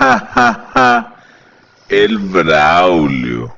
ja, ja, ja. El Braulio.